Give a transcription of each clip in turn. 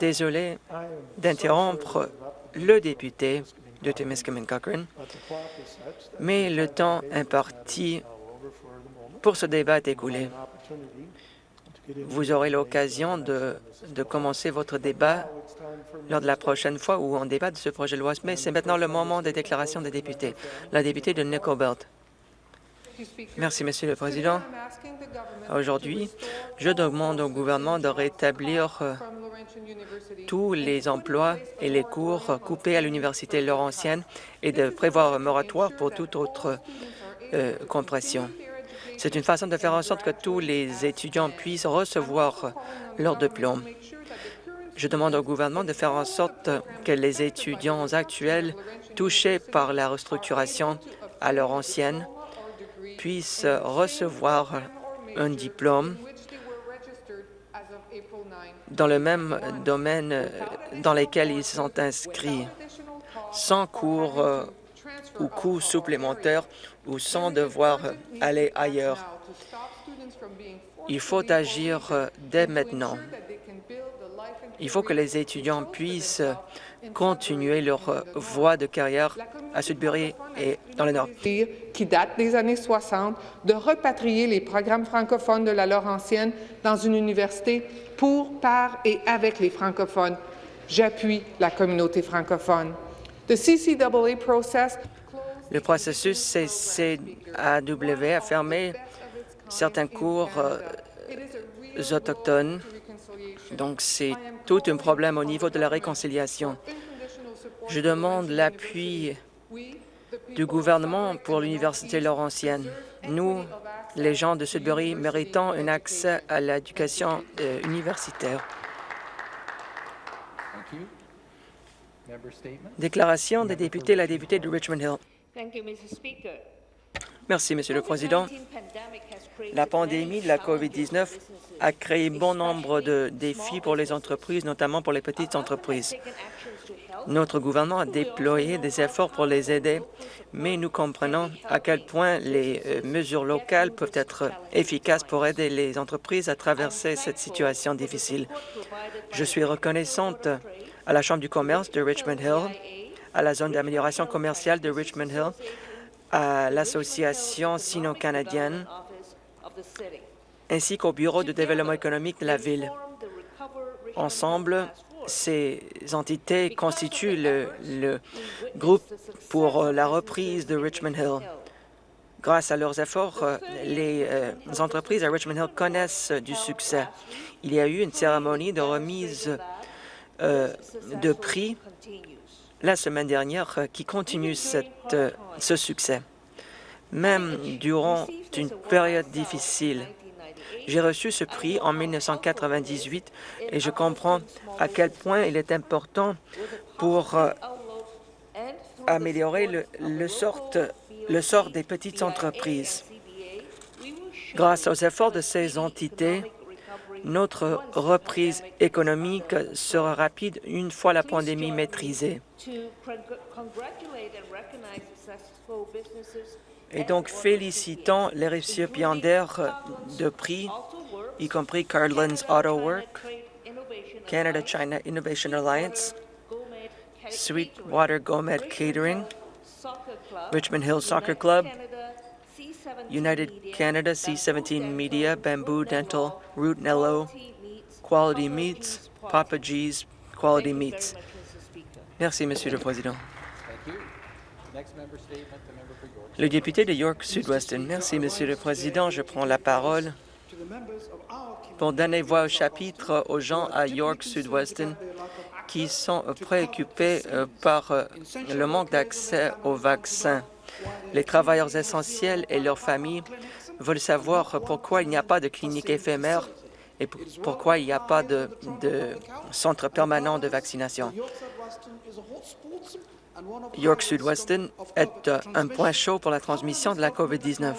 Désolé d'interrompre le député de Timiskaming Cochrane, mais le temps imparti pour ce débat est écoulé. Vous aurez l'occasion de, de, commencer votre débat lors de la prochaine fois où on débat de ce projet de loi. Mais c'est maintenant le moment des déclarations des députés. La députée de Nickel Belt. Merci, Monsieur le Président. Aujourd'hui, je demande au gouvernement de rétablir euh, tous les emplois et les cours coupés à l'Université Laurentienne et de prévoir un moratoire pour toute autre euh, compression. C'est une façon de faire en sorte que tous les étudiants puissent recevoir leur diplôme. Je demande au gouvernement de faire en sorte que les étudiants actuels touchés par la restructuration à leur ancienne puissent recevoir un diplôme dans le même domaine dans lequel ils sont inscrits, sans cours euh, ou coûts supplémentaires ou sans devoir aller ailleurs. Il faut agir euh, dès maintenant. Il faut que les étudiants puissent continuer leur voie de carrière à Sudbury et dans le Nord. Qui date des années 60, de repatrier les programmes francophones de la Laurentienne dans une université pour, par et avec les francophones. J'appuie la communauté francophone. The CCAA process le processus CCAW a fermé certains cours euh, autochtones, donc c'est tout un problème au niveau de la réconciliation. Je demande l'appui du gouvernement pour l'Université Laurentienne. Nous, les gens de Sudbury, méritons un accès à l'éducation euh, universitaire. Déclaration des députés, la députée de Richmond Hill. Merci, Monsieur le Président. La pandémie de la COVID-19 a créé bon nombre de défis pour les entreprises, notamment pour les petites entreprises. Notre gouvernement a déployé des efforts pour les aider, mais nous comprenons à quel point les euh, mesures locales peuvent être efficaces pour aider les entreprises à traverser cette situation difficile. Je suis reconnaissante à la Chambre du commerce de Richmond Hill à la zone d'amélioration commerciale de Richmond Hill, à l'Association sino-canadienne, ainsi qu'au Bureau de développement économique de la ville. Ensemble, ces entités constituent le, groupe pour la reprise de Richmond Hill. Grâce à leurs efforts, les euh, entreprises à Richmond Hill connaissent du succès. Il y a eu une cérémonie de remise euh, de prix la semaine dernière euh, qui continue cette, euh, ce succès. Même durant une période difficile, j'ai reçu ce prix en 1998 et je comprends à quel point il est important pour euh, améliorer le, le, sort, le sort des petites entreprises. Grâce aux efforts de ces entités, notre reprise économique sera rapide une fois la pandémie maîtrisée. Et donc, félicitons les récipiendaires de prix, y compris Carlin's Auto Work, Canada-China Innovation Alliance, Sweetwater Gourmet Catering, Richmond Hill Soccer Club, United Canada, C17 Media, Bamboo Dental, Root Nello, Quality Meats, Papa G's, Quality Meats. Merci, Monsieur le Président. Le député de York Sud-Weston. Merci, Monsieur le Président. Je prends la parole pour donner voix au chapitre aux gens à York Sud-Weston qui sont préoccupés euh, par euh, le manque d'accès aux vaccins. Les travailleurs essentiels et leurs familles veulent savoir pourquoi il n'y a pas de clinique éphémère et pourquoi il n'y a pas de, centre permanent de vaccination. York Sud-Weston est euh, un point chaud pour la transmission de la COVID-19.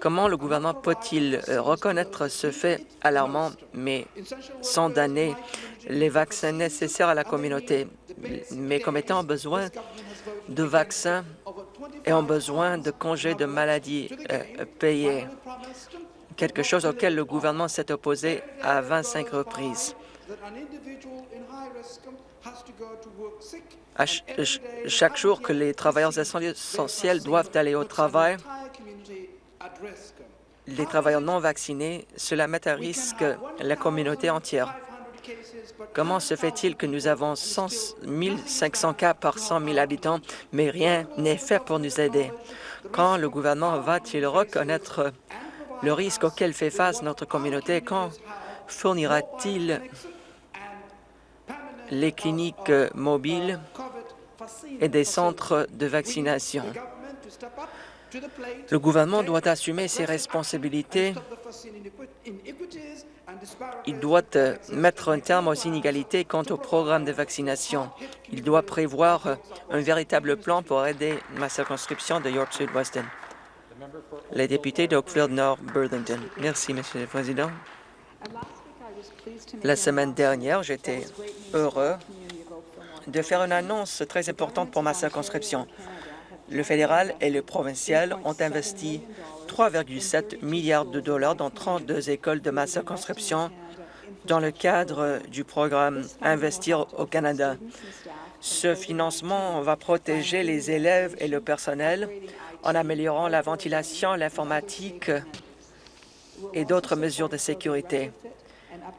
Comment le gouvernement peut-il euh, reconnaître ce fait alarmant, mais sans donner les vaccins nécessaires à la communauté? Mes commettants ont besoin de vaccins et ont besoin de congés de maladie euh, payés. quelque chose auquel le gouvernement s'est opposé à 25 reprises. À chaque jour que les travailleurs essentiels doivent aller au travail, les travailleurs non vaccinés, cela met à risque la communauté entière. Comment se fait-il que nous avons 100 500 cas par 100 000 habitants, mais rien n'est fait pour nous aider? Quand le gouvernement va-t-il reconnaître le risque auquel fait face notre communauté? Quand fournira-t-il les cliniques mobiles et des centres de vaccination? Le gouvernement doit assumer ses responsabilités. Il doit euh, mettre un terme aux inégalités quant au programme de vaccination. Il doit prévoir un véritable plan pour aider ma circonscription de York-Sud-Weston. Les députés d'Oakfield Nord Burlington. Merci, Monsieur le Président. La semaine dernière, j'étais heureux de faire une annonce très importante pour ma circonscription. Le fédéral et le provincial ont investi 3,7 milliards de dollars dans 32 écoles de ma circonscription dans le cadre du programme Investir au Canada. Ce financement va protéger les élèves et le personnel en améliorant la ventilation, l'informatique et d'autres mesures de sécurité.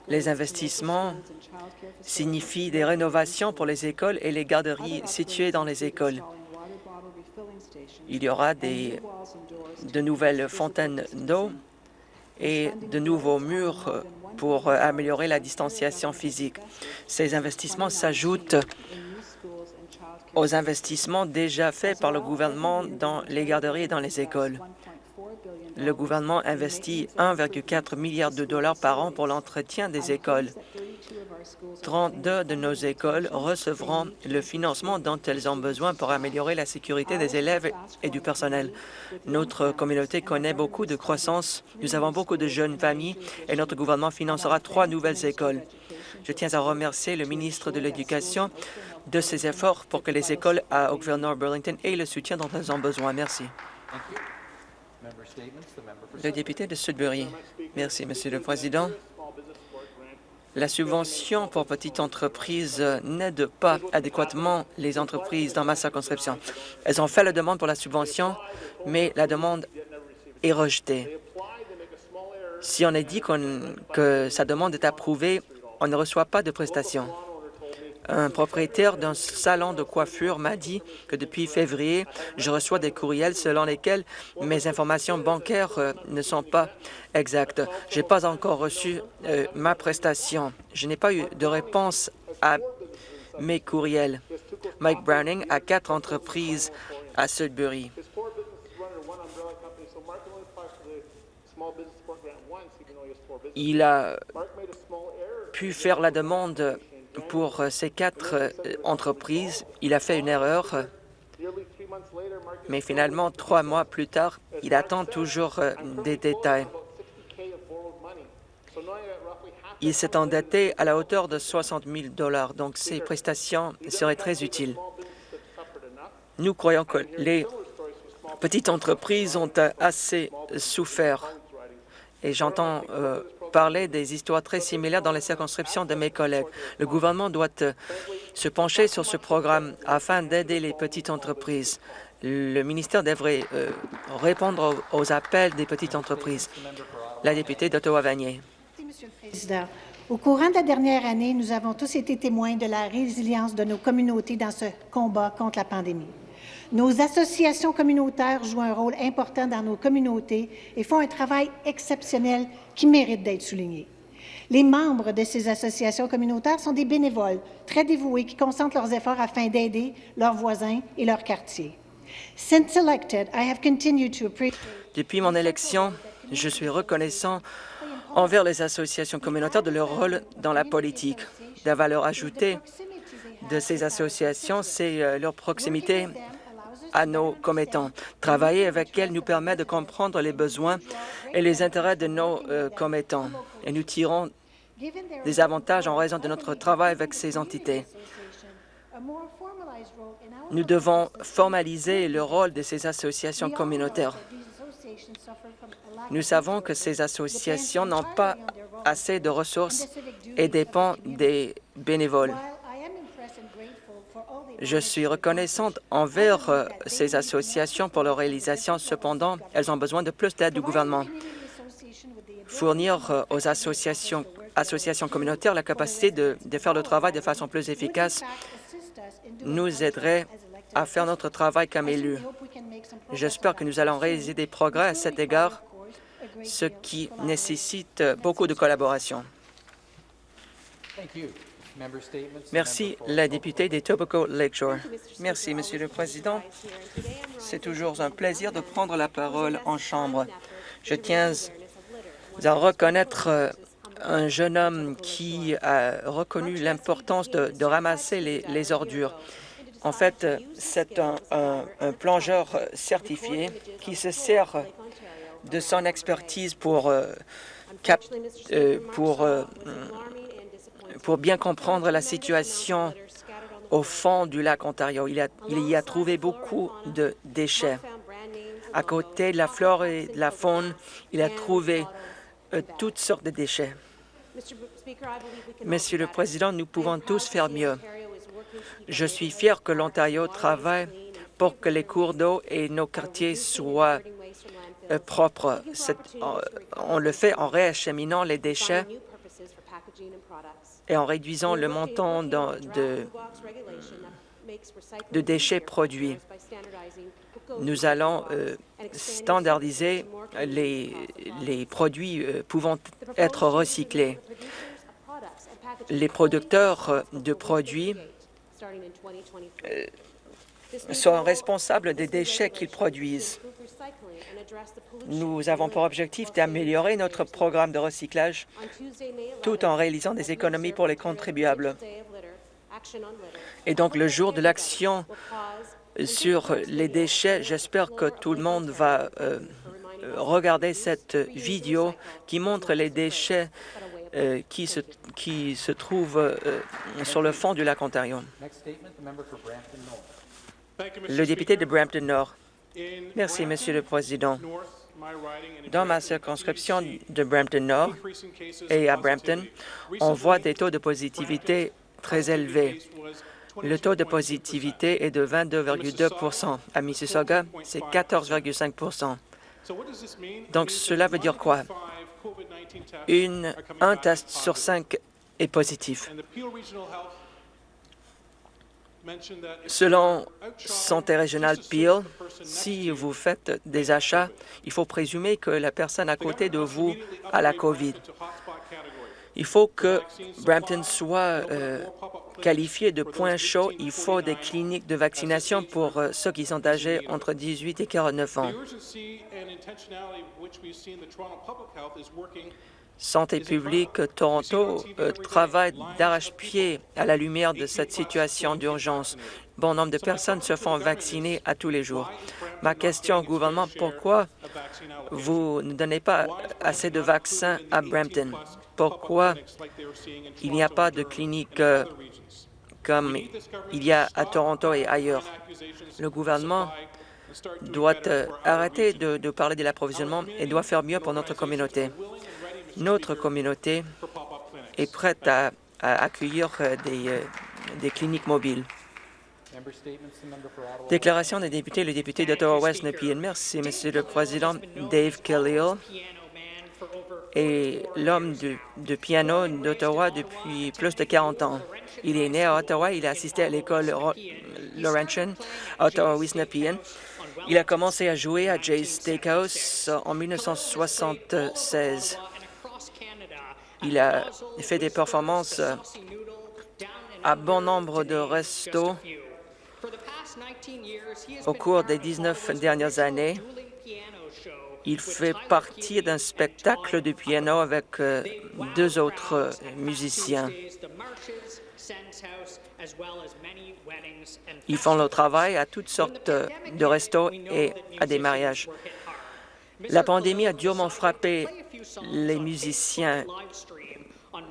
Les investissements signifient des rénovations pour les écoles et les garderies situées dans les écoles. Il y aura de nouvelles fontaines d'eau et de nouveaux murs pour améliorer la distanciation physique. Ces investissements s'ajoutent aux investissements déjà faits par le gouvernement dans les garderies et dans les écoles. Le gouvernement investit 1,4 milliard de dollars par an pour l'entretien des écoles. 32 de nos écoles recevront le financement dont elles ont besoin pour améliorer la sécurité des élèves et du personnel. Notre communauté connaît beaucoup de croissance. Nous avons beaucoup de jeunes familles et notre gouvernement financera trois nouvelles écoles. Je tiens à remercier le ministre de l'Éducation de ses efforts pour que les écoles à Oakville North Burlington aient le soutien dont elles ont besoin. Merci. Le député de Sudbury. Merci, Monsieur le Président. La subvention pour petites entreprises n'aide pas adéquatement les entreprises dans ma circonscription. Elles ont fait la demande pour la subvention, mais la demande est rejetée. Si on est dit que sa demande est approuvée, on ne reçoit pas de prestations. Un propriétaire d'un salon de coiffure m'a dit que depuis février, je reçois des courriels selon lesquels mes informations bancaires euh, ne sont pas exactes. Je n'ai pas encore reçu euh, ma prestation. Je n'ai pas eu de réponse à mes courriels. Mike Browning a quatre entreprises à Sudbury. Il a pu faire la demande pour euh, ces quatre euh, entreprises, il a fait une erreur, mais finalement, trois mois plus tard, il attend toujours euh, des détails. Il s'est endetté à la hauteur de 60 000 dollars, donc ces prestations seraient très utiles. Nous croyons que les petites entreprises ont assez souffert et j'entends parler des histoires très similaires dans les circonscriptions de mes collègues. Le gouvernement doit euh, se pencher sur ce programme afin d'aider les petites entreprises. Le ministère devrait euh, répondre aux, appels des petites entreprises. La députée d'Ottawa-Vanier. Monsieur le Président. Au courant de la dernière année, nous avons tous été témoins de la résilience de nos communautés dans ce combat contre la pandémie. Nos associations communautaires jouent un rôle important dans nos communautés et font un travail exceptionnel qui mérite d'être souligné. Les membres de ces associations communautaires sont des bénévoles très dévoués qui concentrent leurs efforts afin d'aider leurs voisins et leur quartier. Depuis mon élection, je suis reconnaissant envers les associations communautaires de leur rôle dans la politique. La valeur ajoutée de ces associations, c'est euh, leur proximité à nos commettants. Travailler avec elles nous permet de comprendre les besoins et les intérêts de nos euh, commettants et nous tirons des avantages en raison de notre travail avec ces entités. Nous devons formaliser le rôle de ces associations communautaires. Nous savons que ces associations n'ont pas assez de ressources et dépendent des bénévoles. Je suis reconnaissante envers euh, ces associations pour leur réalisation. Cependant, elles ont besoin de plus d'aide du gouvernement. Fournir euh, aux associations, communautaires la capacité de, de faire le travail de façon plus efficace nous aiderait à faire notre travail comme élus. J'espère que nous allons réaliser des progrès à cet égard, ce qui nécessite beaucoup de collaboration. Merci, la députée des Tobacco Lakeshore. Merci, Monsieur le Président. C'est toujours un plaisir de prendre la parole en Chambre. Je tiens à reconnaître euh, un jeune homme qui a reconnu l'importance de, de, ramasser les, les, ordures. En fait, c'est un, un, un, plongeur certifié qui se sert de son expertise pour, euh, cap, euh, pour euh, pour bien comprendre la situation au fond du lac Ontario. Il, y a trouvé beaucoup de déchets. À côté de la flore et de la faune, il a trouvé euh, toutes sortes de déchets. Monsieur le Président, nous pouvons tous faire mieux. Je suis fier que l'Ontario travaille pour que les cours d'eau et nos quartiers soient euh, propres. On, on le fait en réacheminant les déchets et en réduisant le montant de, déchets produits. Nous allons euh, standardiser les, produits euh, pouvant être recyclés. Les producteurs de produits euh, sont responsables des déchets qu'ils produisent. Nous avons pour objectif d'améliorer notre programme de recyclage tout en réalisant des économies pour les contribuables. Et donc, le jour de l'action sur les déchets, j'espère que tout le monde va euh, regarder cette vidéo qui montre les déchets euh, qui, se, qui se trouvent euh, sur le fond du lac Ontario. Le député de Brampton Nord. Merci, Monsieur le Président. Dans ma circonscription de Brampton Nord et à Brampton, on voit des taux de positivité très élevés. Le taux de positivité est de 22,2% À Mississauga, c'est 14,5% Donc, cela veut dire quoi? Un test sur cinq est positif. Selon Santé régionale Peel, si vous faites des achats, il faut présumer que la personne à côté de vous a la COVID. Il faut que Brampton soit euh, qualifié de point chaud. Il faut des cliniques de vaccination pour euh, ceux qui sont âgés entre 18 et 49 ans. Santé publique Toronto euh, travaille d'arrache-pied à la lumière de cette situation d'urgence. Bon nombre de personnes se font vacciner à tous les jours. Ma question au gouvernement, pourquoi vous ne donnez pas assez de vaccins à Brampton? Pourquoi il n'y a pas de clinique euh, comme il y a à Toronto et ailleurs? Le gouvernement doit euh, arrêter de, de parler de l'approvisionnement et doit faire mieux pour notre communauté. Notre communauté est prête à, accueillir euh, des, euh, des, cliniques mobiles. Déclaration des députés, le député d'Ottawa-West Nepean. Merci, Monsieur le Président. Dave Khalil est l'homme de, piano d'Ottawa depuis plus de 40 ans. Il est né à Ottawa, il a assisté à l'école Laurentian à Ottawa-West Nepean. Il a commencé à jouer à Jay's Steakhouse en 1976. Il a fait des performances à bon nombre de restos au cours des 19 dernières années. Il fait partie d'un spectacle de piano avec euh, deux autres musiciens. Ils font le travail à toutes sortes de restos et à des mariages. La pandémie a durement frappé les musiciens.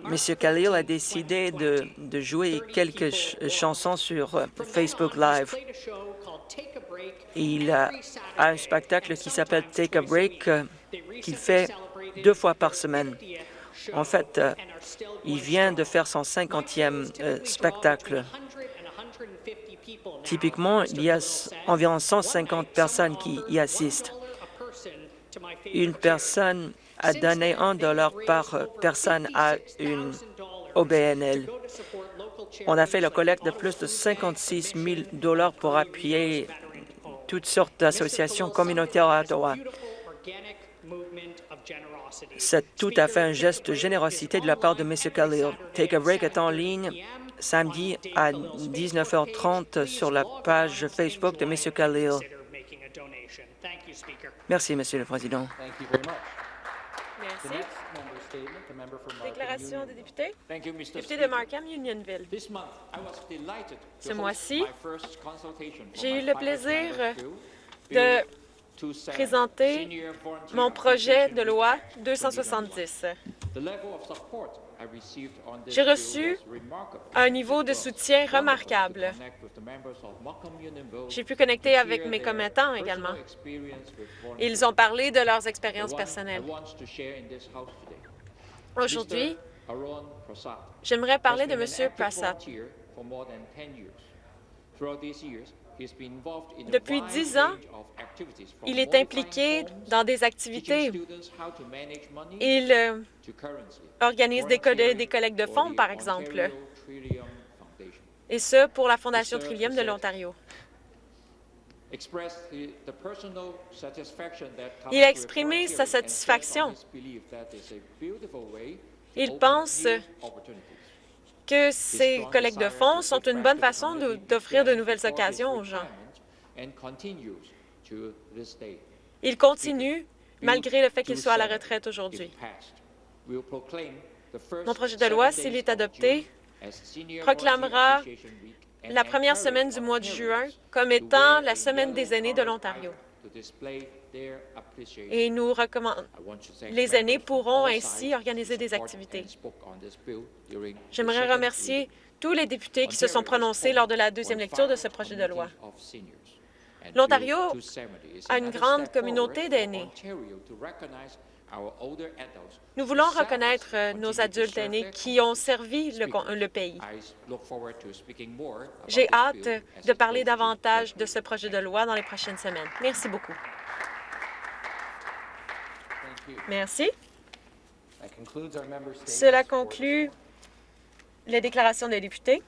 Monsieur Khalil a décidé de, jouer quelques ch chansons sur euh, Facebook Live. Il a, un spectacle qui s'appelle Take a Break euh, qu'il fait deux fois par semaine. En fait, euh, il vient de faire son cinquantième euh, spectacle. Typiquement, il y a environ 150 personnes qui y assistent. Une personne a donné un dollar par personne à une OBNL. On a fait la collecte de plus de 56 000 dollars pour appuyer toutes sortes d'associations communautaires à Ottawa. C'est tout à fait un geste de générosité de la part de M. Khalil. Take a Break est en ligne samedi à 19h30 sur la page Facebook de M. Khalil. Merci, Monsieur le Président. Merci. Déclaration des députés. Député de. Markham, Unionville. Ce mois-ci, j'ai eu le plaisir de Bill 270, présenter mon projet de loi Week 270. 2021. The level of support I received on this J'ai reçu un niveau de soutien remarquable. J'ai pu connecter avec mes commettants également. Ils ont parlé de leurs expériences personnelles. Aujourd'hui, j'aimerais parler de M. Prasad. Volunteer for more than 10 years. Throughout these years, he's been involved in a Depuis 10 ans, Il est impliqué dans des activités. Il euh, organise des, des collectes de fonds, par exemple, et ce, pour la Fondation. Trillium de l'Ontario. Il a exprimé sa satisfaction. Il pense. Que ces collectes de fonds sont une bonne façon d'offrir de nouvelles occasions aux gens. Il continue malgré le fait qu'il soit à la retraite aujourd'hui. Mon projet de loi, s'il est adopté, proclamera La première semaine du mois de juin comme étant la semaine des aînés de l'Ontario. Et nous recommandons les aînés pourront ainsi organiser des activités. J'aimerais remercier tous les députés qui se sont prononcés lors de la deuxième lecture de ce projet de loi. L'Ontario a une grande communauté d'aînés. Nous voulons reconnaître euh, nos adultes aînés qui ont servi le, le pays. J'ai hâte de parler davantage de ce projet de loi dans les prochaines semaines. Merci beaucoup. Merci. Cela conclut les déclarations des députés.